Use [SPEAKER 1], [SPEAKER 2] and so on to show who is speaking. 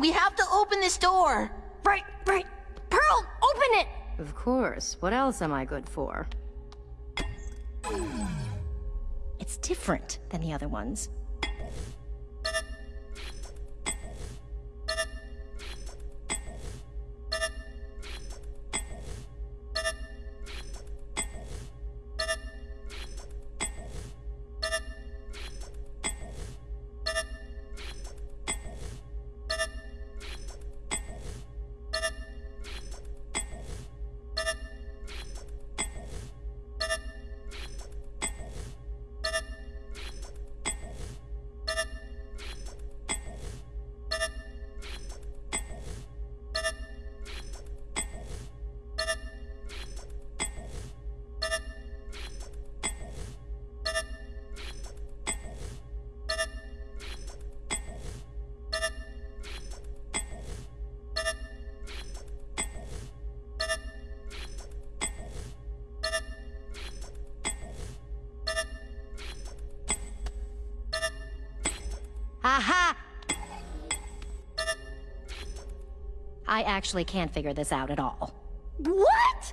[SPEAKER 1] We have to open this door.
[SPEAKER 2] Right, right. Pearl, open it!
[SPEAKER 3] Of course. What else am I good for?
[SPEAKER 2] It's different than the other ones. Aha! I actually can't figure this out at all.
[SPEAKER 1] What?